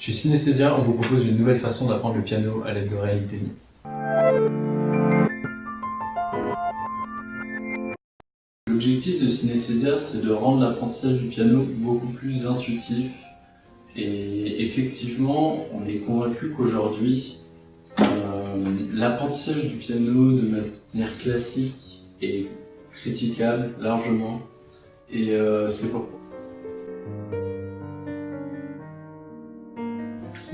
Chez Synesthesia, on vous propose une nouvelle façon d'apprendre le piano à l'aide de réalité mixte. L'objectif de Synesthesia, c'est de rendre l'apprentissage du piano beaucoup plus intuitif. Et effectivement, on est convaincu qu'aujourd'hui, euh, l'apprentissage du piano de manière classique est critiquable largement. Et euh, c'est pourquoi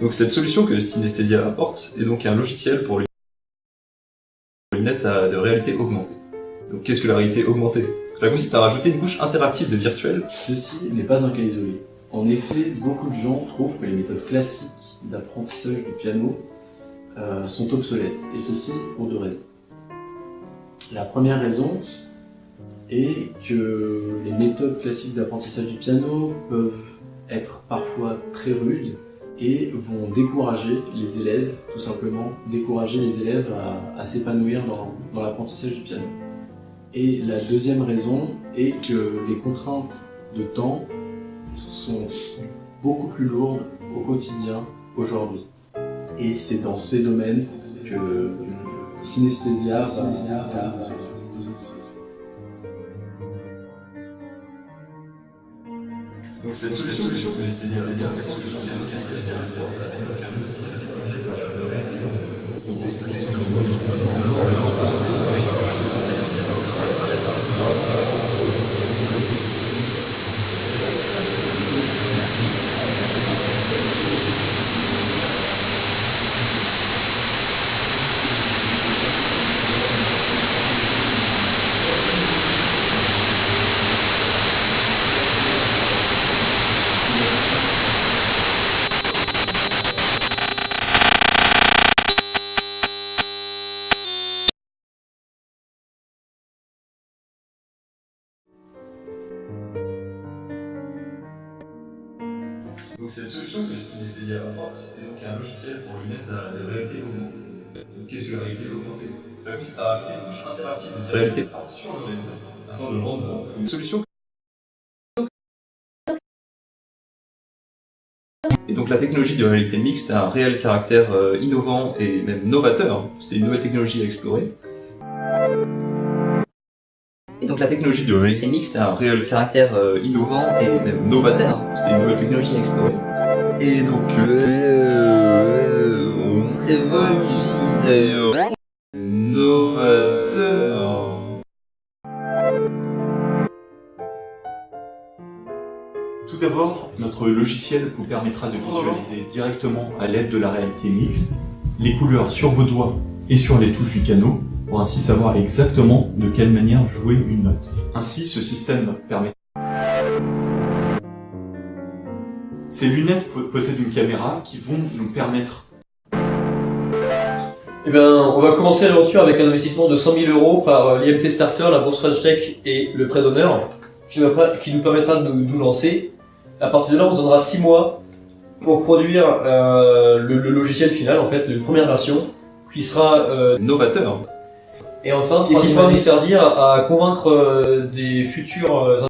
Donc cette solution que Synesthesia apporte est donc un logiciel pour les lunettes de réalité augmentée. Donc qu'est-ce que la réalité augmentée? Ça consiste à rajouter une couche interactive de virtuel. Ceci n'est pas un cas isolé. En effet, beaucoup de gens trouvent que les méthodes classiques d'apprentissage du piano euh, sont obsolètes, et ceci pour deux raisons. La première raison est que les méthodes classiques d'apprentissage du piano peuvent être parfois très rudes et vont décourager les élèves, tout simplement, décourager les élèves à, s'épanouir dans, l'apprentissage du piano. Et la deuxième raison est que les contraintes de temps sont beaucoup plus lourdes au quotidien aujourd'hui. Et c'est dans ces domaines que synesthésia Donc cette Donc cette solution que Synesthesia apporte est donc un logiciel pour lunettes à la réalité augmentée. Qu'est-ce que la réalité augmentée Ça consiste à une couche interactive réalité solution Et donc la technologie de réalité mixte a un réel caractère euh, innovant et même novateur. C'était une nouvelle technologie à explorer. Et donc la technologie de réalité mixte a un réel caractère euh, innovant et même novateur. C'était une nouvelle technologie à explorer. Et donc euh, révolutionnaire, novateur. Tout d'abord, notre logiciel vous permettra de visualiser directement à l'aide de la réalité mixte les couleurs sur vos doigts et sur les touches du piano pour ainsi savoir exactement de quelle manière jouer une note. Ainsi, ce système permet... Ces lunettes possèdent une caméra qui vont nous permettre... Eh bien, on va commencer l'aventure avec un investissement de 100 000 euros par euh, l'IMT Starter, la bourse Tech et le prêt d'honneur, qui, nous permettra de nous, lancer. À partir de là, on se donnera 6 mois pour produire euh, le, logiciel final, en fait, la première version, qui sera euh, novateur. Et enfin, qui va nous servir à convaincre euh, des futurs... Euh,